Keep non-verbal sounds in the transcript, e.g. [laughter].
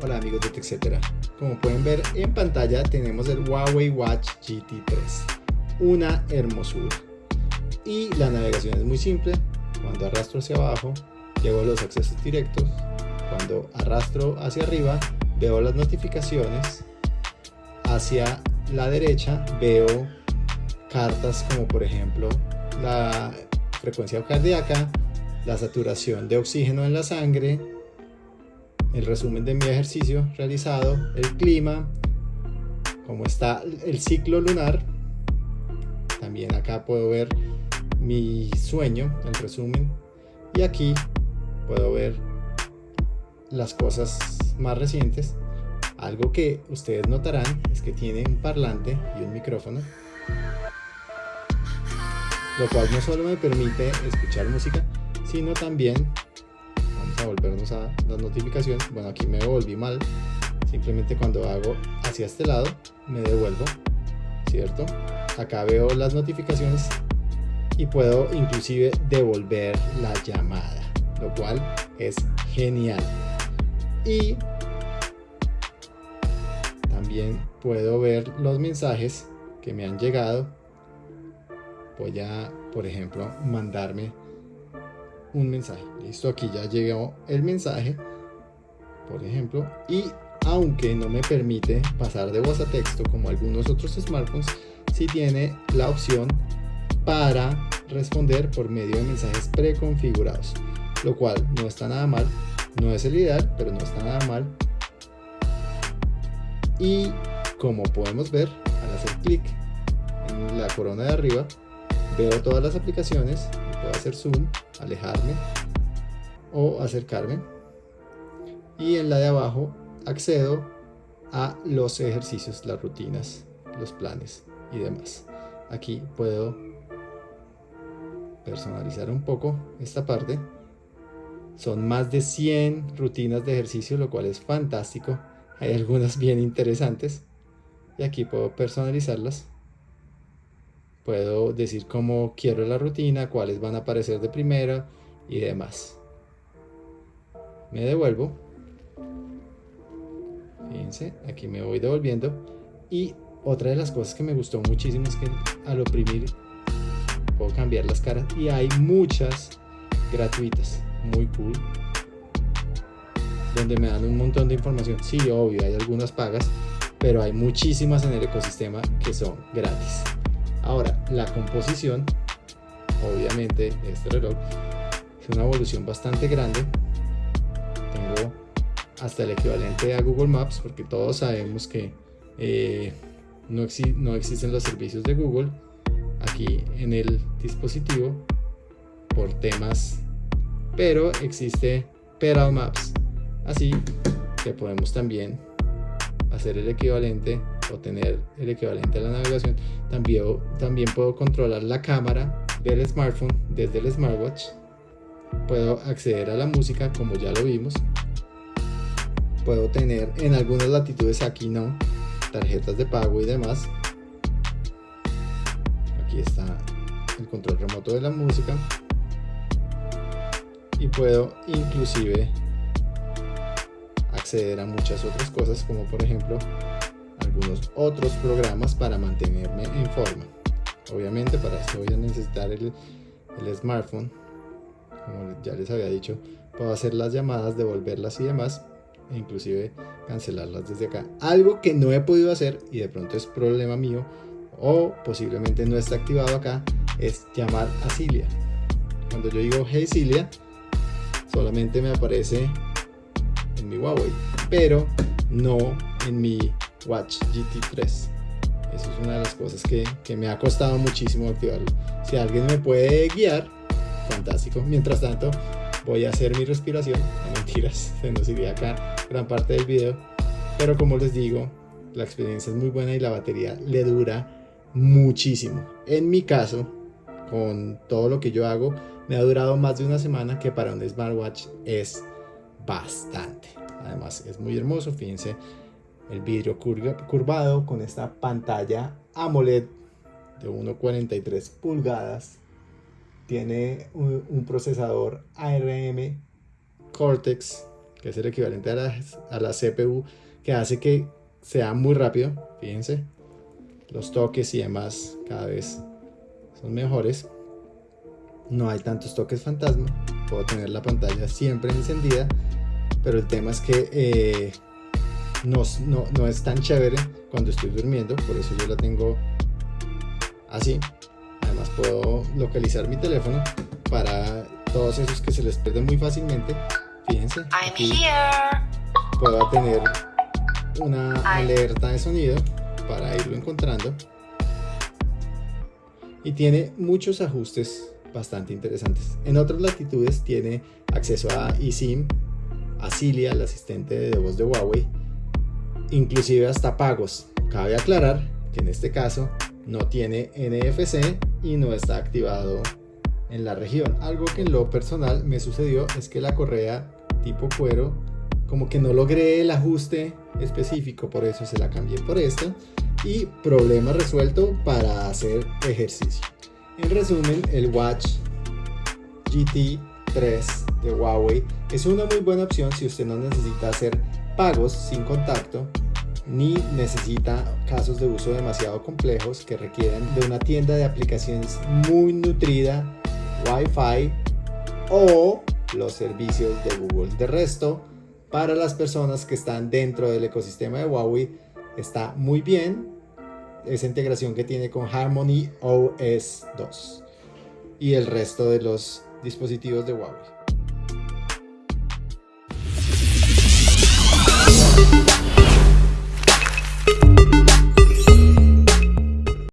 etc. Como pueden ver en pantalla tenemos el Huawei Watch GT3, una hermosura. Y la navegación es muy simple, cuando arrastro hacia abajo llevo los accesos directos, cuando arrastro hacia arriba veo las notificaciones, hacia la derecha veo cartas como por ejemplo la frecuencia cardíaca, la saturación de oxígeno en la sangre, el resumen de mi ejercicio realizado, el clima, cómo está el ciclo lunar. También acá puedo ver mi sueño, el resumen. Y aquí puedo ver las cosas más recientes. Algo que ustedes notarán es que tiene un parlante y un micrófono. Lo cual no solo me permite escuchar música, sino también a volvernos a las notificaciones. Bueno aquí me volví mal. Simplemente cuando hago hacia este lado me devuelvo cierto acá veo las notificaciones y puedo inclusive devolver la llamada lo cual es genial. Y también puedo ver los mensajes que me han llegado. Voy a por ejemplo mandarme un mensaje. Listo, aquí ya llegó el mensaje, por ejemplo, y aunque no me permite pasar de voz a texto como algunos otros smartphones, sí tiene la opción para responder por medio de mensajes preconfigurados, lo cual no está nada mal, no es el ideal, pero no está nada mal. Y como podemos ver, al hacer clic en la corona de arriba, veo todas las aplicaciones hacer zoom, alejarme o acercarme. Y en la de abajo accedo a los ejercicios, las rutinas, los planes y demás. Aquí puedo personalizar un poco esta parte. Son más de 100 rutinas de ejercicio, lo cual es fantástico. Hay algunas bien interesantes. Y aquí puedo personalizarlas Puedo decir cómo quiero la rutina, cuáles van a aparecer de primera y demás. Me devuelvo. Fíjense, aquí me voy devolviendo. Y otra de las cosas que me gustó muchísimo es que al oprimir puedo cambiar las caras y hay muchas gratuitas, muy cool, donde me dan un montón de información. Sí, obvio, hay algunas pagas, pero hay muchísimas en el ecosistema que son gratis. Ahora, la composición, obviamente este reloj es una evolución bastante grande. Tengo hasta el equivalente a Google Maps porque todos sabemos que eh, no, no existen los servicios de Google aquí en el dispositivo por temas, pero existe Pedal Maps. Así que podemos también hacer el equivalente o tener el equivalente a la navegación, también, también puedo controlar la cámara del smartphone desde el smartwatch. Puedo acceder a la música como ya lo vimos. Puedo tener en algunas latitudes aquí no, tarjetas de pago y demás. Aquí está el control remoto de la música. Y puedo inclusive acceder a muchas otras cosas como por ejemplo algunos otros programas para mantenerme en forma. Obviamente para esto voy a necesitar el, smartphone como ya les había dicho puedo hacer las llamadas devolverlas y demás e inclusive cancelarlas desde acá. Algo que no he podido hacer y de pronto es problema mío o posiblemente no está activado acá es llamar a Cilia. Cuando yo digo hey Cilia solamente me aparece en mi Huawei pero no en mi Watch GT3 eso es una de las cosas que, que, me ha costado muchísimo activarlo. Si alguien me puede guiar fantástico. Mientras tanto voy a hacer mi respiración. No mentiras [laughs] se nos iría acá gran parte del video. Pero como les digo la experiencia es muy buena y la batería le dura muchísimo. En mi caso con todo lo que yo hago me ha durado más de una semana que para un smartwatch es bastante. Además es muy hermoso fíjense el vidrio curvado con esta pantalla AMOLED de 1.43 pulgadas tiene un, procesador ARM Cortex que es el equivalente a la, CPU que hace que sea muy rápido. Fíjense, los toques y demás cada vez son mejores. No hay tantos toques fantasma. Puedo tener la pantalla siempre encendida. Pero el tema es que eh, no, no es tan chévere cuando estoy durmiendo. Por eso yo la tengo así. Además puedo localizar mi teléfono para todos esos que se les pierden muy fácilmente. Fíjense. Aquí puedo tener una alerta de sonido para irlo encontrando. Y tiene muchos ajustes bastante interesantes. En otras latitudes tiene acceso a eSIM, a Cilia, el asistente de voz de Huawei, inclusive hasta pagos. Cabe aclarar que en este caso no tiene NFC y no está activado en la región. Algo que en lo personal me sucedió es que la correa tipo cuero como que no logré el ajuste específico, por eso se la cambié por esta y problema resuelto para hacer ejercicio. En resumen, el Watch GT 3 de Huawei es una muy buena opción si usted no necesita hacer pagos sin contacto ni necesita casos de uso demasiado complejos que requieren de una tienda de aplicaciones muy nutrida, Wi-Fi o los servicios de Google. De resto, para las personas que están dentro del ecosistema de Huawei está muy bien esa integración que tiene con Harmony OS 2 y el resto de los dispositivos de Huawei. Thank you.